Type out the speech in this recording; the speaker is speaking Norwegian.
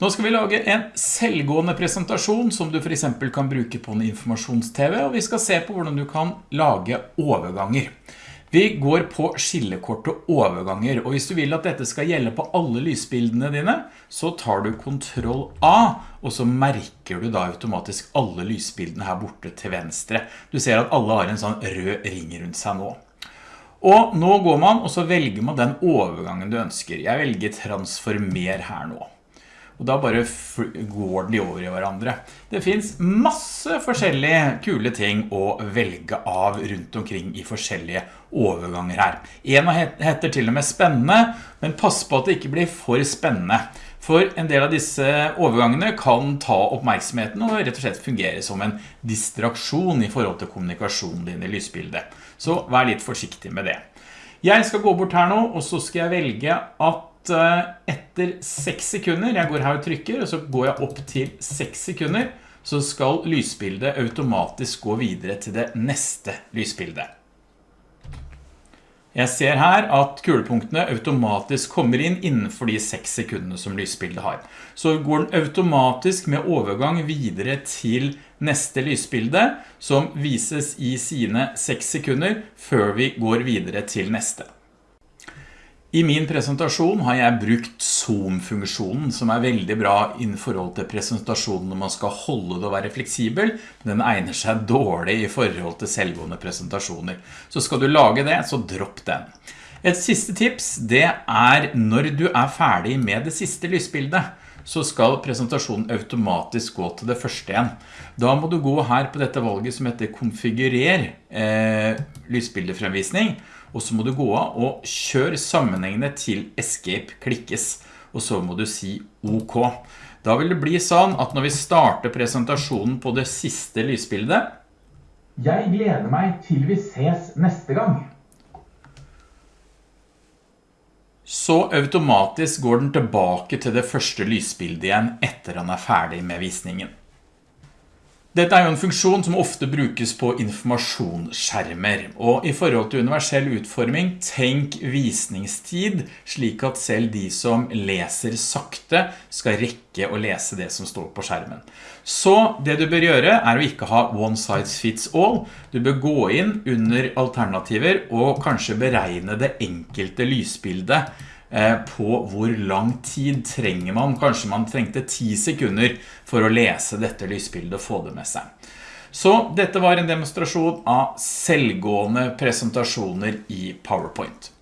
Nå skal vi lage en selvgående presentasjon som du for eksempel kan bruke på en informasjons-TV, og vi skal se på hvordan du kan lage overganger. Vi går på skillekort og overganger, og hvis du vil at dette skal gjelde på alle lysbildene dine, så tar du Ctrl A, og så merker du da automatisk alle lysbildene her borte til venstre. Du ser at alle har en sånn rød ring rundt seg nå. Og nå går man, og så velger man den overgangen du ønsker. Jeg velger transformer her nå og da bare går de over i hverandre. Det finns masse forskjellige kule ting å velge av rundt omkring i forskjellige overganger her. En heter til og med spennende, men pass på at det ikke blir for spennende. For en del av disse overgangene kan ta oppmerksomheten og rett og slett fungere som en distraksjon i forhold til kommunikasjonen din i lysbildet. Så vær litt forsiktig med det. Jeg skal gå bort her nå, og så skal jeg velge at Eh, etter 6 sekunder, jeg går her og trykker, og så går jeg opp til 6 sekunder, så skal lysbildet automatisk gå videre til det neste lysbildet. Jeg ser her at kulepunktene automatisk kommer inn innenfor de 6 sekundene som lysbildet har. Så går den automatisk med overgang videre til neste lysbilde, som vises i sine 6 sekunder, før vi går videre til neste. I min presentasjon har jeg brukt Zoom-funksjonen, som er veldig bra i forhold til presentasjonen når man skal holde det og være fleksibel, den egner seg dårlig i forhold til selvgående presentasjoner. Så skal du lage det, så dropp den. Et siste tips, det er når du er ferdig med det siste lysbildet, så skal presentasjonen automatisk gå til det første igjen. Da må du gå her på dette valget som heter konfigurer eh, lysbildefremvisning, og så må du gå av og kjøre sammenhengene til escape klikkes, og så må du si OK. Da vil det bli sånn at når vi starter presentasjonen på det siste lysbildet, jeg gleder meg til vi ses neste gang. Så automatisk går den tilbake til det første lysbildet igjen etter han er ferdig med visningen. Dette er jo en funksjon som ofte brukes på informasjonsskjermer, og i forhold til universell utforming, tenk visningstid, slik at selv de som leser sakte skal rekke å lese det som står på skjermen. Så det du bør gjøre er å ikke ha one size fits all. Du bør gå inn under alternativer og kanskje beregne det enkelte lysbildet på hvor lang tid trenger man. Kanskje man trengte 10 sekunder for å lese dette lysbildet og få det med seg. Så dette var en demonstrasjon av selvgående presentasjoner i PowerPoint.